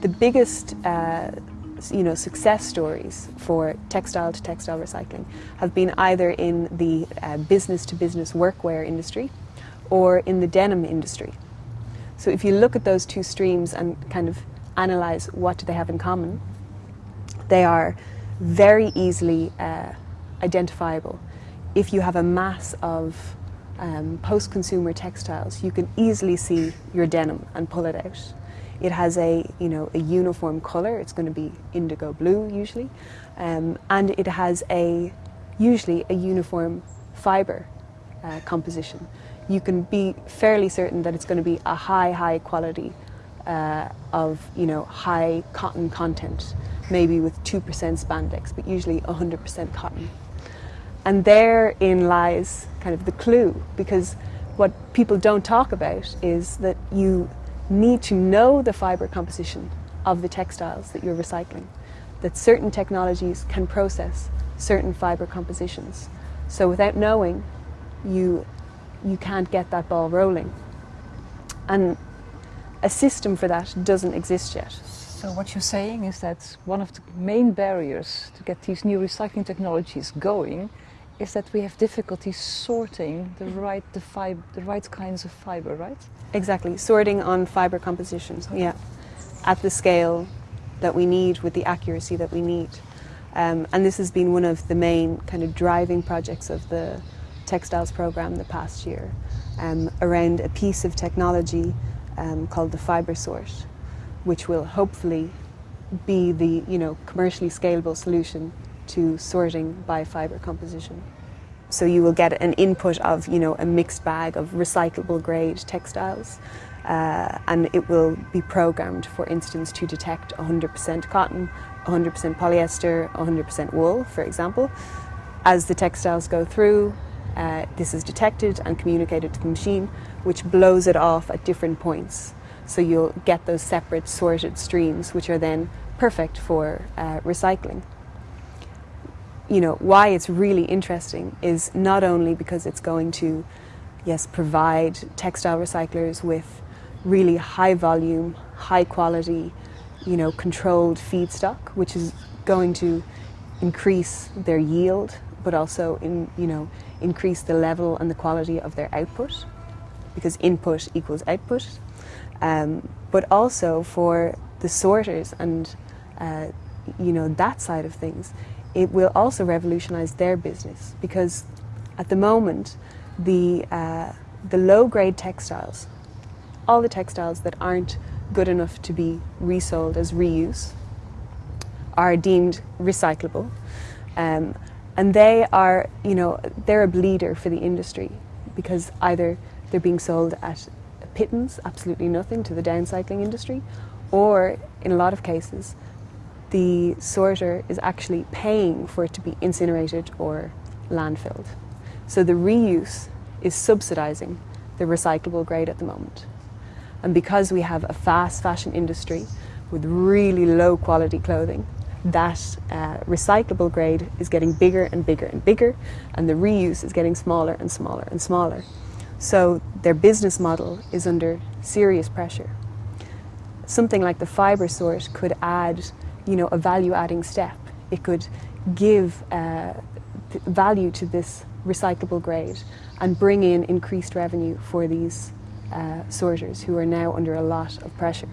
The biggest uh, you know, success stories for textile to textile recycling have been either in the uh, business to business workwear industry or in the denim industry. So if you look at those two streams and kind of analyze what do they have in common, they are very easily uh, identifiable. If you have a mass of um, post-consumer textiles, you can easily see your denim and pull it out. It has a, you know, a uniform colour, it's going to be indigo blue usually, um, and it has a, usually a uniform fibre uh, composition. You can be fairly certain that it's going to be a high, high quality uh, of, you know, high cotton content, maybe with 2% spandex, but usually 100% cotton. And therein lies kind of the clue, because what people don't talk about is that you need to know the fibre composition of the textiles that you're recycling, that certain technologies can process certain fibre compositions. So without knowing, you, you can't get that ball rolling. And a system for that doesn't exist yet. So what you're saying is that one of the main barriers to get these new recycling technologies going is that we have difficulty sorting the right, the, fib the right kinds of fibre, right? Exactly, sorting on fibre compositions, okay. yeah, at the scale that we need with the accuracy that we need. Um, and this has been one of the main kind of driving projects of the textiles program the past year um, around a piece of technology um, called the Fibersort, which will hopefully be the you know commercially scalable solution to sorting by fibre composition. So you will get an input of you know a mixed bag of recyclable grade textiles uh, and it will be programmed for instance to detect 100% cotton, 100% polyester, 100% wool for example. As the textiles go through uh, this is detected and communicated to the machine which blows it off at different points. So you'll get those separate sorted streams which are then perfect for uh, recycling you know, why it's really interesting is not only because it's going to, yes, provide textile recyclers with really high volume, high quality, you know, controlled feedstock, which is going to increase their yield, but also in, you know, increase the level and the quality of their output, because input equals output. Um, but also for the sorters and, uh, you know, that side of things, it will also revolutionize their business because at the moment the, uh, the low-grade textiles, all the textiles that aren't good enough to be resold as reuse are deemed recyclable um, and they are, you know, they're a bleeder for the industry because either they're being sold at pittance, absolutely nothing to the downcycling industry, or in a lot of cases the sorter is actually paying for it to be incinerated or landfilled. So the reuse is subsidizing the recyclable grade at the moment. And because we have a fast fashion industry with really low quality clothing, that uh, recyclable grade is getting bigger and bigger and bigger, and the reuse is getting smaller and smaller and smaller. So their business model is under serious pressure. Something like the Fibersort could add you know, a value-adding step. It could give uh, value to this recyclable grade and bring in increased revenue for these uh, sorters who are now under a lot of pressure.